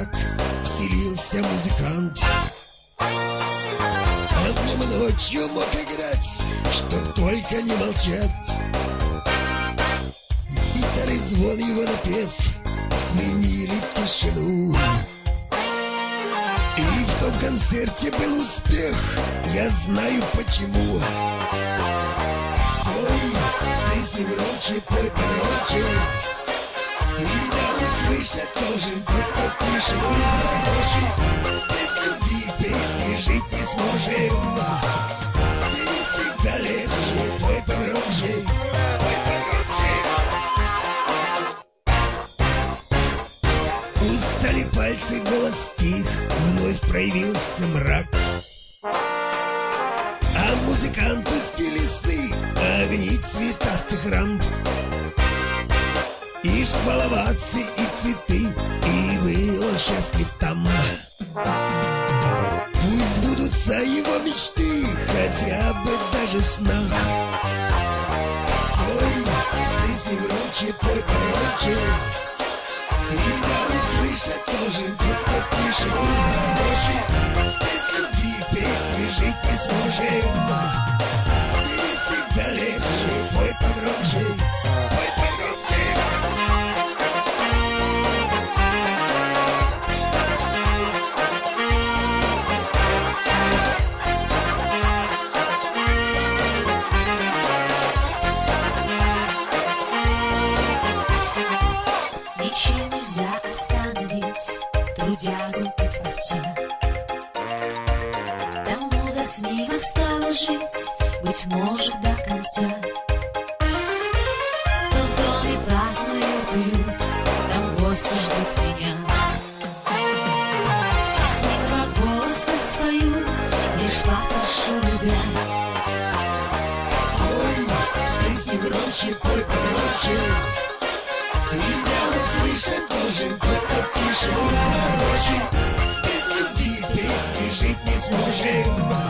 мрак Вселился музыкант. Он днем ночью мог играть Чтоб только не молчать. Гитары звон его напев Сменили тишину. И в том концерте был успех Я знаю почему. Ой, ты громче, пой погромче Тебя услышать должен тот, кто тишину пророчит Без любви песни жить не сможем Здесь всегда легче, пой погромче Пой погромче Устали пальцы, голос тих Вновь проявился мрак. А музыканту стили сны Огни цветастых рамп и шкваловаться, и цветы И был он счастлив там. Пусть будутся его мечты Хотя бы даже в снах. Пой, ты громче, пой погромче Тебя услышать должен тот, кто тишину пророчит Без любви песни жить не сможем. Здесь всегда легче, пой остановить трудягу и творца Тому за с ним осталось жить, быть может, до конца. То в доме празднуют уют, там гости ждут меня. Песни глаголоса свою, лишь попрошу любя. Пой, песни громче, пой погромче. Тебя услышать должен тот, тишину пророчит Без любви песни жить не сможем